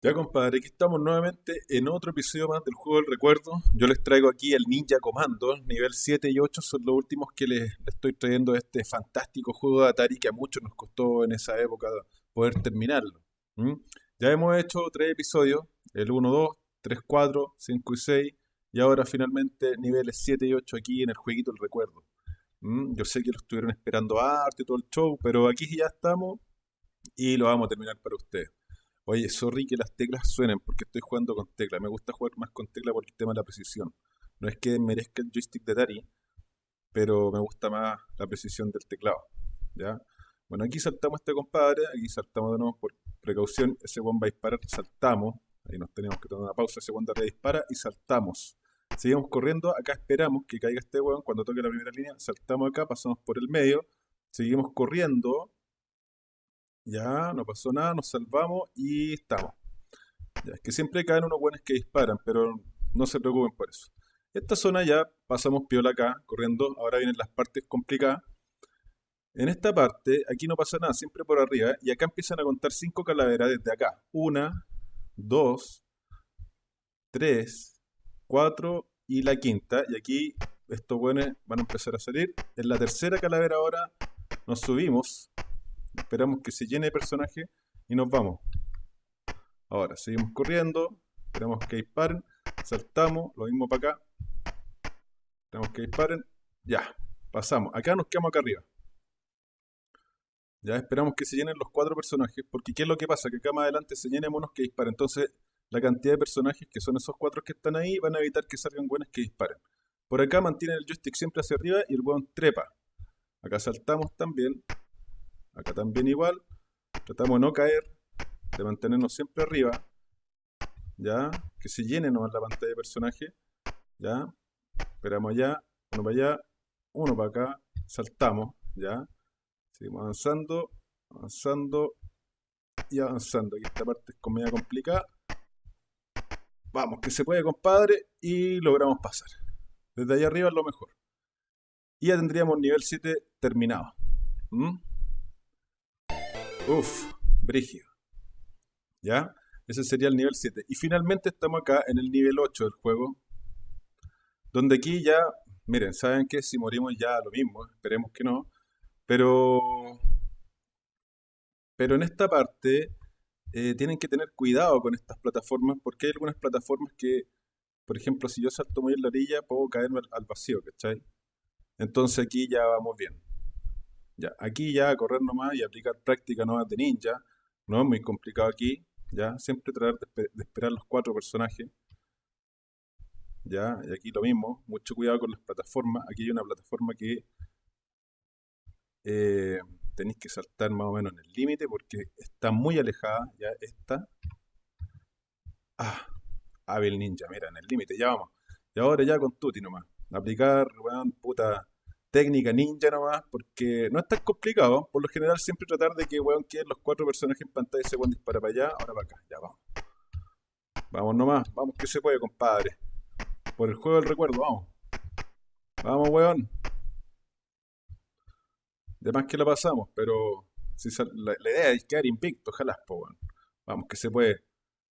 Ya compadre, aquí estamos nuevamente en otro episodio más del juego del recuerdo. Yo les traigo aquí el Ninja Commando, nivel 7 y 8 son los últimos que les, estoy trayendo de este fantástico juego de Atari que a muchos nos costó en esa época poder terminarlo. Ya hemos hecho tres episodios, el 1, 2, 3, 4, 5 y 6, y ahora finalmente niveles 7 y 8 aquí en el jueguito del recuerdo. Yo sé que lo estuvieron esperando arte y todo el show, pero aquí ya estamos y lo vamos a terminar para ustedes. Oye, sorry que las teclas suenen porque estoy jugando con tecla. Me gusta jugar más con tecla por el tema de la precisión. No es que merezca el joystick de Atari, pero me gusta más la precisión del teclado. ¿Ya? Bueno, aquí saltamos a este compadre, aquí saltamos de nuevo por precaución. Ese one va a disparar, saltamos. Ahí nos tenemos que tomar una pausa, ese one dispara y saltamos. Seguimos corriendo, acá esperamos que caiga este weón. Cuando toque la primera línea, saltamos acá, pasamos por el medio, seguimos corriendo, ya, no pasó nada, nos salvamos y estamos. Ya, es que siempre caen unos buenos que disparan, pero no se preocupen por eso. Esta zona ya pasamos piola acá, corriendo. Ahora vienen las partes complicadas. En esta parte, aquí no pasa nada, siempre por arriba. Y acá empiezan a contar cinco calaveras desde acá. Una, dos, tres, cuatro y la quinta. Y aquí estos buenos van a empezar a salir. En la tercera calavera ahora nos subimos esperamos que se llene de personaje y nos vamos. Ahora, seguimos corriendo, esperamos que disparen, saltamos, lo mismo para acá. Esperamos que disparen, ya, pasamos. Acá nos quedamos acá arriba. Ya esperamos que se llenen los cuatro personajes, porque ¿qué es lo que pasa? Que acá más adelante se llenen monos que disparen. Entonces, la cantidad de personajes que son esos cuatro que están ahí van a evitar que salgan buenas que disparen. Por acá mantienen el joystick siempre hacia arriba y el hueón trepa. Acá saltamos también, Acá también igual. Tratamos de no caer, de mantenernos siempre arriba. ¿Ya? Que se llene nomás la pantalla de personaje. ¿Ya? Esperamos allá, uno para allá, uno para acá. Saltamos, ¿ya? Seguimos avanzando, avanzando y avanzando. Aquí esta parte es media complicada. Vamos, que se puede, compadre, y logramos pasar. Desde allá arriba es lo mejor. Y ya tendríamos nivel 7 terminado. ¿Mm? Uf, brígido. ¿Ya? Ese sería el nivel 7. Y finalmente estamos acá en el nivel 8 del juego. Donde aquí ya, miren, saben que si morimos ya lo mismo, esperemos que no. Pero, pero en esta parte eh, tienen que tener cuidado con estas plataformas porque hay algunas plataformas que, por ejemplo, si yo salto muy en la orilla, puedo caerme al, al vacío, ¿cachai? Entonces aquí ya vamos bien. Ya, aquí ya correr nomás y aplicar práctica nomás de ninja. No es muy complicado aquí. Ya, siempre tratar de, esperar los cuatro personajes. Ya, y aquí lo mismo. Mucho cuidado con las plataformas. Aquí hay una plataforma que eh, tenéis que saltar más o menos en el límite porque está muy alejada. Ya, esta. Ah, hábil ninja, mira, en el límite, ya vamos. Y ahora ya con tuti nomás. Aplicar, weón, puta técnica ninja nomás, porque no es tan complicado. Por lo general, siempre tratar de que, weón, queden los cuatro personajes en pantalla y se pueden disparar para allá, ahora para acá. Ya vamos. Vamos nomás, vamos que se puede, compadre. Por el juego del recuerdo, vamos. Vamos, weón. De más que la pasamos, pero si la, idea es quedar invicto, ojalá, po, weón. Vamos que se puede.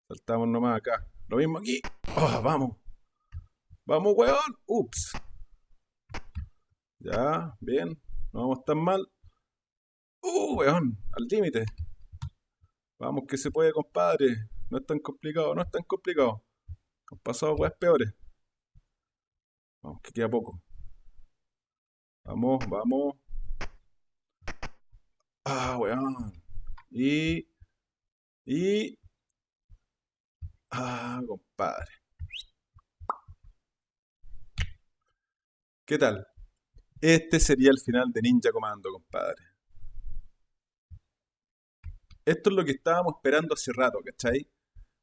Saltamos nomás acá. Lo mismo aquí. Oh, vamos. Vamos, weón. Ups. Ya, bien. No vamos tan mal. ¡Uh, weón! Al límite. Vamos que se puede, compadre. No es tan complicado, no es tan complicado. Han pasado weas peores. Vamos, que queda poco. Vamos, vamos. Ah, weón. Y... Y... Ah, compadre. ¿Qué tal? Este sería el final de Ninja Commando, compadre. Esto es lo que estábamos esperando hace rato, ¿cachai?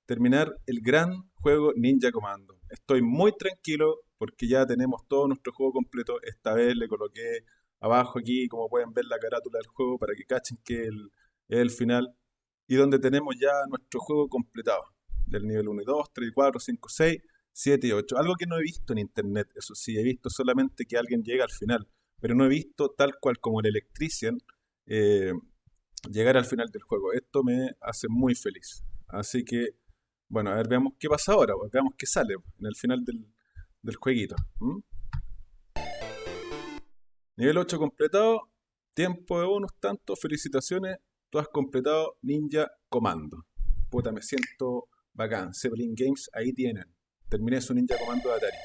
Terminar el gran juego Ninja Commando. Estoy muy tranquilo porque ya tenemos todo nuestro juego completo. Esta vez le coloqué abajo aquí, como pueden ver, la carátula del juego para que cachen que es el final. Y donde tenemos ya nuestro juego completado. Del nivel 1 y 2, 3 y 4, 5, 6 7 y 8. Algo que no he visto en internet, eso sí, he visto solamente que alguien llega al final, pero no he visto tal cual como el Electrician eh, llegar al final del juego. Esto me hace muy feliz. Así que Bueno, a ver, veamos qué pasa ahora, pues, veamos qué sale pues, en el final del, del jueguito. Nivel 8 completado, tiempo de bonus tanto, felicitaciones, tú has completado Ninja Comando. Puta, me siento bacán. Zeppelin Games, ahí tienen. Terminé su Ninja Comando de Atari.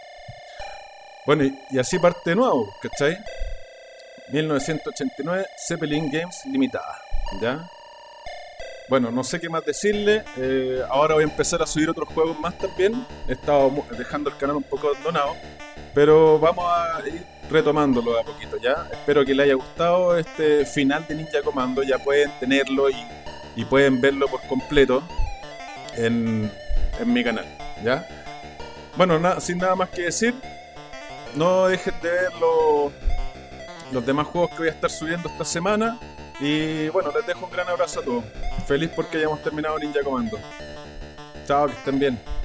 Bueno, y, así parte de nuevo, ¿cachai? 1989, Zeppelin Games Limitada. ¿Ya? Bueno, no sé qué más decirle. eh, ahora voy a empezar a subir otros juegos más también. He estado dejando el canal un poco abandonado. Pero vamos a ir retomándolo a poquito ya. Espero que les haya gustado este final de Ninja Commando. Ya pueden tenerlo y, y pueden verlo por completo en, en mi canal. ¿Ya? Bueno, sin nada más que decir, no dejen de ver los, los demás juegos que voy a estar subiendo esta semana. Y bueno, les dejo un gran abrazo a todos. Feliz porque hayamos terminado Ninja Commando. Chao, que estén bien.